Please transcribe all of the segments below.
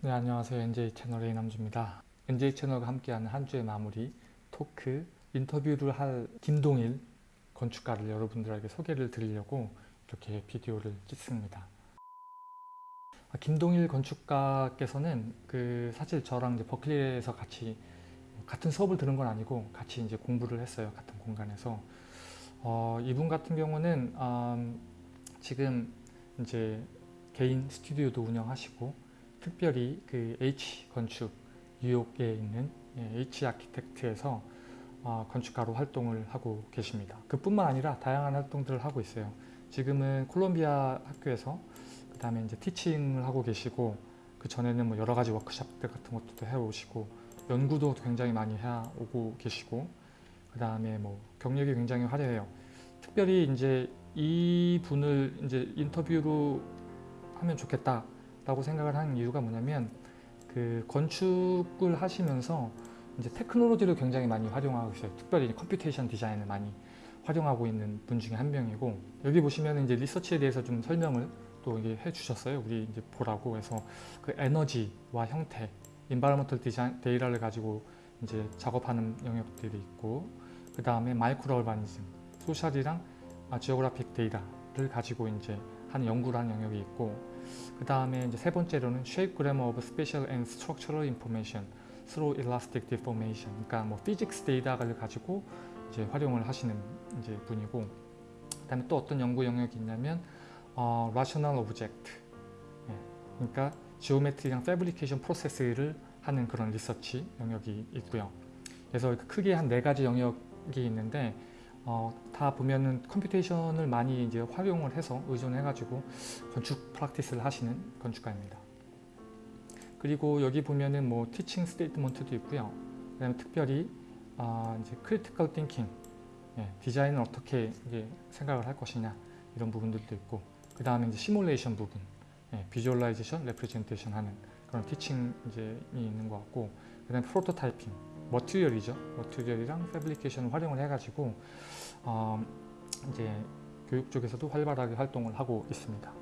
네 안녕하세요 NJ 채널의 이남주입니다. NJ 채널과 함께하는 한 주의 마무리 토크 인터뷰를 할 김동일 건축가를 여러분들에게 소개를 드리려고 이렇게 비디오를 찍습니다. 아, 김동일 건축가께서는 그 사실 저랑 이제 버클리에서 같이 같은 수업을 들은 건 아니고 같이 이제 공부를 했어요 같은 공간에서 어, 이분 같은 경우는 음, 지금 이제 개인 스튜디오도 운영하시고 특별히 그 H 건축 뉴욕에 있는 예, H 아키텍트에서 어, 건축가로 활동을 하고 계십니다. 그뿐만 아니라 다양한 활동들을 하고 있어요. 지금은 콜롬비아 학교에서 그 다음에 이제 티칭을 하고 계시고 그 전에는 뭐 여러 가지 워크숍들 같은 것도 해오시고 연구도 굉장히 많이 해오고 계시고 그 다음에 뭐 경력이 굉장히 화려해요. 특별히 이제 이 분을 이제 인터뷰로 하면 좋겠다 라고 생각을 하는 이유가 뭐냐면 그 건축을 하시면서 이제 테크놀로지를 굉장히 많이 활용하고 있어요. 특별히 computation 디자인을 많이 활용하고 있는 분 중에 한 명이고 여기 보시면 이제 리서치에 대해서 좀 설명을 또 이게 해주셨어요. 우리 이제 보라고 해서 그 에너지와 형태, environmental 디자인 데이터를 가지고 이제 작업하는 영역들이 있고 그 다음에 micro urbanism, social이랑 geographic 데이터를 가지고 이제 하는 연구를 하는 영역이 있고 그 다음에 이제 세 번째로는 Shape Grammar of Spatial and Structural Information through Elastic Deformation. 그러니까 뭐 physics 데이터를 가지고 이제 활용을 하시는 이제 분이고 그 다음에 또 어떤 연구 영역이 있냐면 어, Rational Object. 예, 그러니까 geometry랑 fabrication process를 하는 그런 리서치 영역이 있고요. 그래서 크게 한 네 가지 영역이 있는데 어, 다 보면은 computation을 많이 이제 활용을 해서 의존해 가지고 건축 practice를 하시는 건축가입니다. 그리고 여기 보면은 뭐 teaching statement도 있고요. 그다음에 특별히 어, 이제 critical thinking 예, 디자인을 어떻게 생각을 할 것이냐 이런 부분들도 있고 그 다음에 이제 시뮬레이션 부분 예, visualization, representation 하는 그런 teaching 이제 있는 것 같고 그 다음에 prototyping material이죠. material이랑 fabrication을 활용을 해가지고 어, 이제 교육 쪽에서도 활발하게 활동을 하고 있습니다.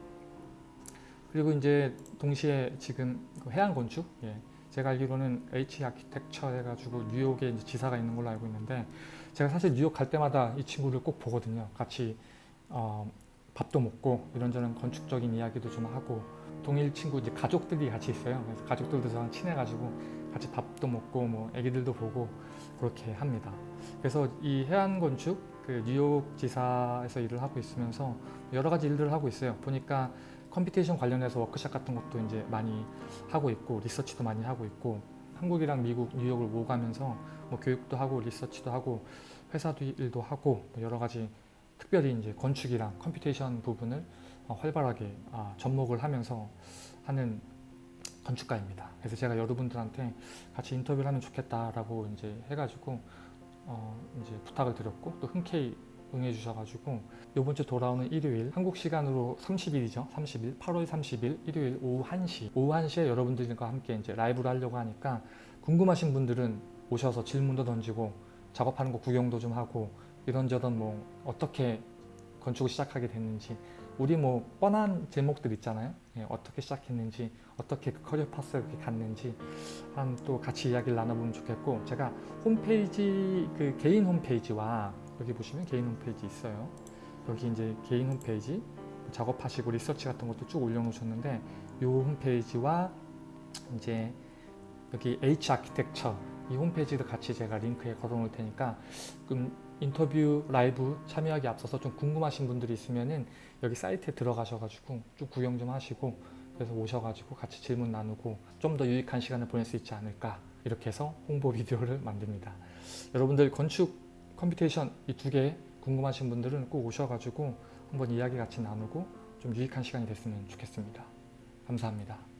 그리고 이제 동시에 지금 그 해안 건축, 예, 제가 알기로는 H 아키텍처 해가지고 뉴욕에 이제 지사가 있는 걸로 알고 있는데 제가 사실 뉴욕 갈 때마다 이 친구를 꼭 보거든요. 같이 어, 밥도 먹고 이런저런 건축적인 이야기도 좀 하고 동일 친구 이제 가족들이 같이 있어요. 그래서 가족들도 저랑 친해가지고 같이 밥도 먹고 뭐 애기들도 보고 그렇게 합니다. 그래서 이 해안 건축 그 뉴욕 지사에서 일을 하고 있으면서 여러 가지 일들을 하고 있어요. 보니까 computation 관련해서 워크샵 같은 것도 이제 많이 하고 있고 리서치도 많이 하고 있고 한국이랑 미국 뉴욕을 오가면서 뭐 교육도 하고 리서치도 하고 회사도 일도 하고 뭐 여러 가지 특별히 이제 건축이랑 computation 부분을 활발하게 아, 접목을 하면서 하는 건축가입니다. 그래서 제가 여러분들한테 같이 인터뷰를 하면 좋겠다라고 이제 해가지고 어 이제 부탁을 드렸고 또 흔쾌히 응해 주셔가지고 이번 주 돌아오는 일요일 한국 시간으로 30일이죠. 30일. 8월 30일 일요일 오후 1시. 오후 1시에 여러분들과 함께 이제 라이브를 하려고 하니까 궁금하신 분들은 오셔서 질문도 던지고 작업하는 거 구경도 좀 하고 이런저런 뭐 어떻게 건축을 시작하게 됐는지 우리 뭐 뻔한 제목들 있잖아요. 예, 어떻게 시작했는지 어떻게 그 커리어 파스를 이렇게 갔는지 한 또 같이 이야기를 나눠보면 좋겠고 제가 홈페이지 그 개인 홈페이지와 여기 보시면 개인 홈페이지 있어요. 여기 이제 개인 홈페이지 작업하시고 리서치 같은 것도 쭉 올려놓으셨는데 이 홈페이지와 이제 여기 H 아키텍처 이 홈페이지도 같이 제가 링크에 걸어 놓을 테니까 그럼 인터뷰 라이브 참여하기 앞서서 좀 궁금하신 분들이 있으면은 여기 사이트에 들어가셔가지고 쭉 구경 좀 하시고 그래서 오셔가지고 같이 질문 나누고 좀 더 유익한 시간을 보낼 수 있지 않을까 이렇게 해서 홍보 비디오를 만듭니다. 여러분들 건축 computation 이 두 개 궁금하신 분들은 꼭 오셔가지고 한번 이야기 같이 나누고 좀 유익한 시간이 됐으면 좋겠습니다. 감사합니다.